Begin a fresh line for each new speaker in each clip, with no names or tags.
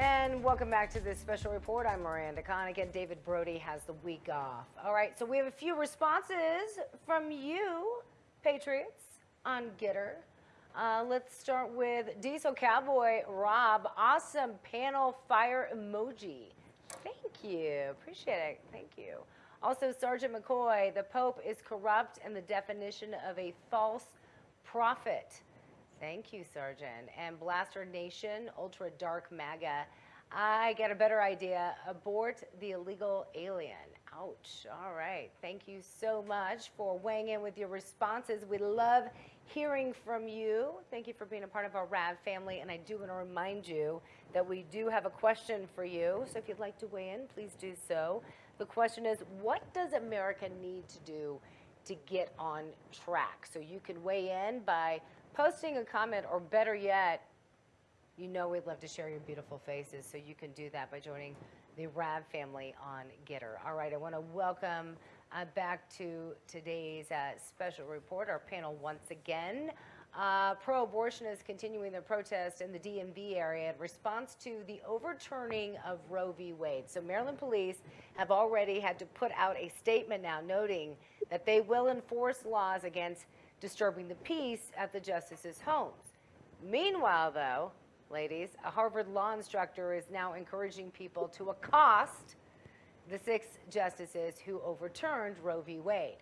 And welcome back to this special report. I'm Miranda Connigan. David Brody has the week off. All right, so we have a few responses from you, Patriots, on GETTR. Uh, let's start with Diesel Cowboy Rob. Awesome panel fire emoji. Thank you. Appreciate it. Thank you. Also, Sergeant McCoy, the Pope is corrupt and the definition of a false prophet. Thank you, Sergeant. And Blaster Nation, Ultra Dark MAGA. I get a better idea. Abort the illegal alien. Ouch. All right. Thank you so much for weighing in with your responses. We love hearing from you. Thank you for being a part of our RAV family. And I do want to remind you that we do have a question for you. So if you'd like to weigh in, please do so. The question is, what does America need to do to get on track? So you can weigh in by posting a comment, or better yet, you know we'd love to share your beautiful faces, so you can do that by joining the RAV family on GETTR. All right, I want to welcome uh, back to today's uh, special report, our panel once again. Uh, pro-abortionists continuing their protest in the DMV area in response to the overturning of Roe v. Wade. So Maryland police have already had to put out a statement now noting that they will enforce laws against disturbing the peace at the justices' homes. Meanwhile, though, ladies, a Harvard law instructor is now encouraging people to accost the six justices who overturned Roe v. Wade.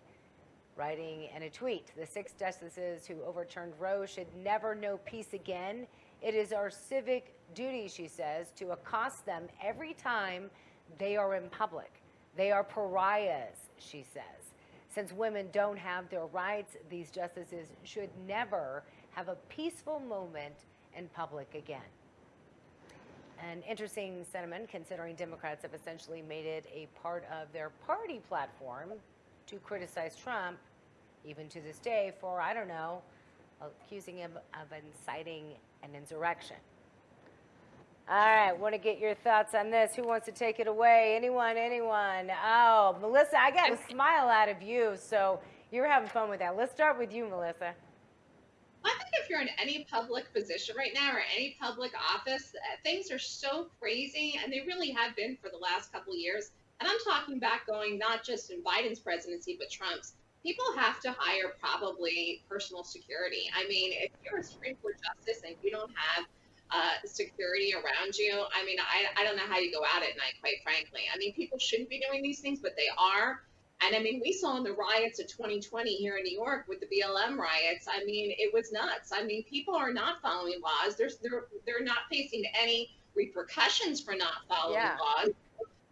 Writing in a tweet, the six justices who overturned Roe should never know peace again. It is our civic duty, she says, to accost them every time they are in public. They are pariahs, she says. Since women don't have their rights, these justices should never have a peaceful moment in public again. An interesting sentiment considering Democrats have essentially made it a part of their party platform to criticize Trump, even to this day, for, I don't know, accusing him of inciting an insurrection. All right, want to get your thoughts on this. Who wants to take it away? Anyone, anyone? Oh, Melissa, I got a smile out of you, so you're having fun with that. Let's start with you, Melissa.
I think if you're in any public position right now or any public office, uh, things are so crazy, and they really have been for the last couple of years. And I'm talking back going not just in Biden's presidency, but Trump's. People have to hire probably personal security. I mean, if you're a Supreme Court justice and you don't have uh, security around you. I mean, I, I don't know how you go out at night, quite frankly. I mean, people shouldn't be doing these things, but they are. And I mean, we saw in the riots of 2020 here in New York with the BLM riots. I mean, it was nuts. I mean, people are not following laws. There's, they're, they're not facing any repercussions for not following yeah. laws.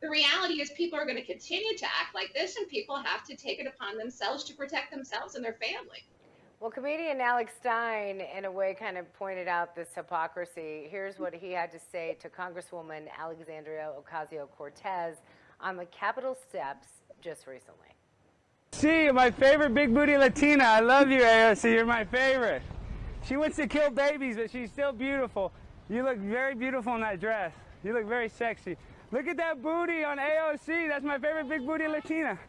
The reality is, people are going to continue to act like this, and people have to take it upon themselves to protect themselves and their family.
Well, comedian Alex Stein, in a way, kind of pointed out this hypocrisy. Here's what he had to say to Congresswoman Alexandria Ocasio Cortez on the Capitol steps just recently.
See, my favorite big booty Latina. I love you, AOC. You're my favorite. She wants to kill babies, but she's still beautiful. You look very beautiful in that dress. You look very sexy. Look at that booty on AOC. That's my favorite big booty Latina.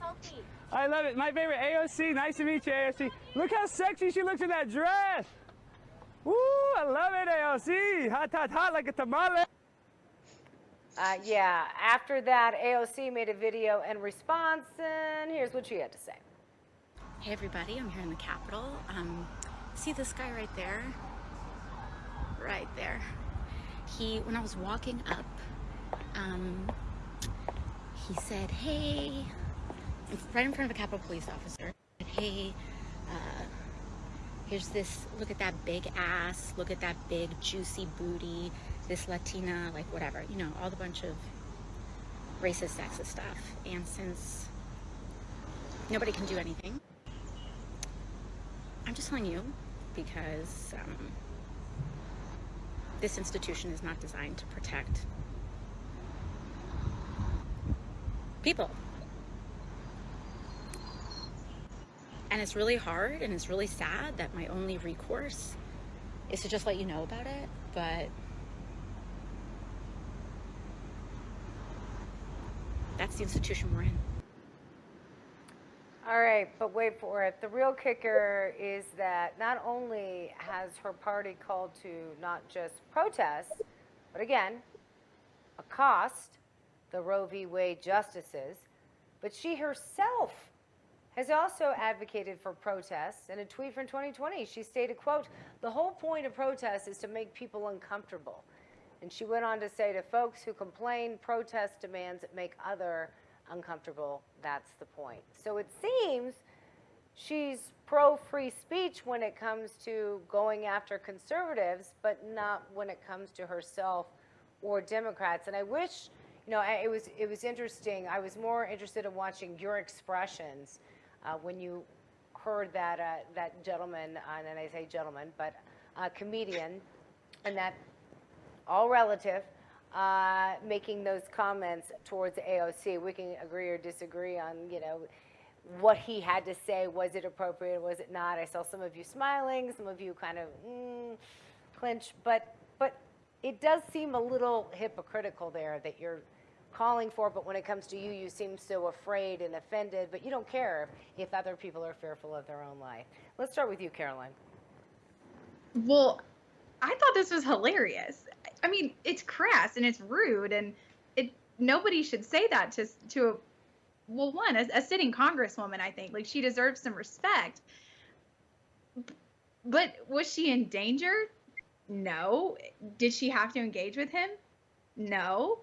Want to do a little selfie?
I love it. My favorite AOC. Nice to meet you, AOC. Look how sexy she looks in that dress. Woo, I love it, AOC. Hot, hot, hot like a tamale.
Uh, yeah, after that, AOC made a video in response, and here's what she had to say.
Hey, everybody, I'm here in the Capitol. Um, see this guy right there? Right there. He, when I was walking up, um, he said, hey, right in front of a Capitol police officer. Hey, uh, here's this, look at that big ass, look at that big juicy booty, this Latina, like whatever, you know, all the bunch of racist, sexist stuff. And since nobody can do anything, I'm just telling you because um, this institution is not designed to protect people. And it's really hard and it's really sad that my only recourse is to just let you know about it. But that's the institution we're in.
All right, but wait for it. The real kicker is that not only has her party called to not just protest, but again, accost the Roe v. Wade justices. But she herself has also advocated for protests. In a tweet from 2020, she stated, quote, the whole point of protests is to make people uncomfortable. And she went on to say to folks who complain, protest demands that make other uncomfortable. That's the point. So it seems she's pro free speech when it comes to going after conservatives, but not when it comes to herself or Democrats. And I wish, you know, it was it was interesting. I was more interested in watching your expressions uh, when you heard that uh, that gentleman, uh, and I say gentleman, but uh, comedian, and that all relative, uh, making those comments towards AOC. We can agree or disagree on, you know, what he had to say. Was it appropriate? Was it not? I saw some of you smiling, some of you kind of mm, clinch, but but it does seem a little hypocritical there that you're calling for, but when it comes to you, you seem so afraid and offended, but you don't care if other people are fearful of their own life. Let's start with you, Caroline.
Well, I thought this was hilarious. I mean, it's crass and it's rude, and it nobody should say that to to a well, one a, a sitting congresswoman. I think like she deserves some respect. But was she in danger? No. Did she have to engage with him? No.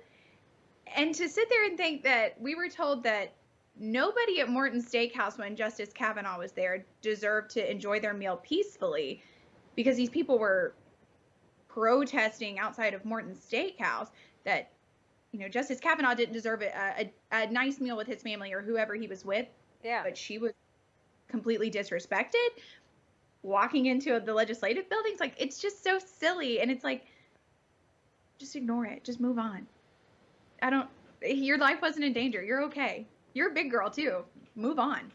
And to sit there and think that we were told that nobody at Morton Steakhouse when Justice Kavanaugh was there deserved to enjoy their meal peacefully because these people were protesting outside of Morton Steakhouse that you know Justice Kavanaugh didn't deserve a, a, a nice meal with his family or whoever he was with,
Yeah.
but she was completely disrespected walking into the legislative buildings. Like it's just so silly. And it's like just ignore it. Just move on i don't your life wasn't in danger you're okay you're a big girl too move on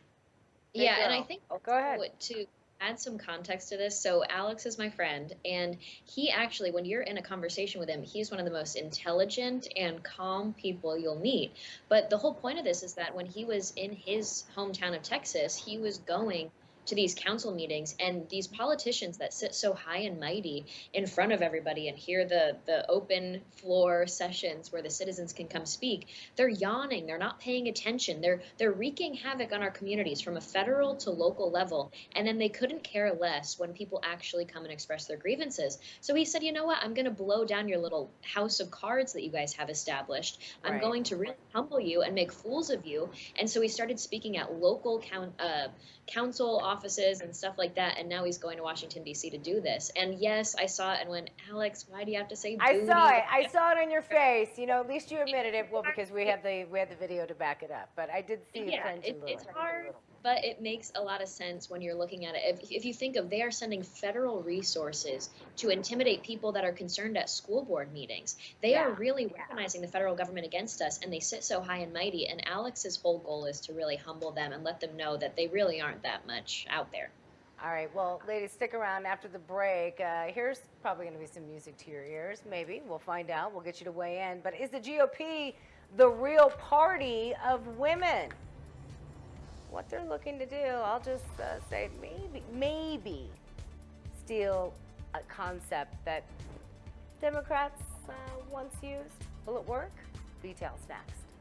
Big
yeah, and I
girl.
think
Oh, go ahead.
what- to add some context to this. So Alex is my friend, and he actually, when you're in a conversation with him, he's one of the most intelligent and calm people you'll meet. But the whole point of this is that when he was in his hometown of Texas, he was going to these council meetings and these politicians that sit so high and mighty in front of everybody and hear the the open floor sessions where the citizens can come speak they're yawning they're not paying attention they're they're wreaking havoc on our communities from a federal to local level and then they couldn't care less when people actually come and express their grievances. So he said you know what? I'm going to blow down your little house of cards that you guys have established. I'm
Right.
going to really humble you and make fools of you. And so he started speaking at local count, uh, council offices and stuff like that and now he's going to washington d.c to do this and yes i saw it and went alex why do you have to say
I
booty?
saw it. I saw it on your face. You know, at least you admitted it. Well, because we had the we had the video to back it up. But I did see the
yeah, it, it's hard, but it makes a lot of sense when you're looking at it. If, if you think of they are sending federal resources to intimidate people that are concerned at school board meetings, they are really weaponizing the federal government against us, and they sit so high and mighty. And Alex's whole goal is to really humble them and let them know that they really aren't that much out there.
All right. Well, ladies, stick around after the break. Uh, here's probably going to be some music to your ears. Maybe we'll find out. We'll get you to weigh in. But is the GOP the real party of women? What they're looking to do, I'll just uh, say maybe, maybe steal a concept that Democrats uh, once used. Will it work? Details next.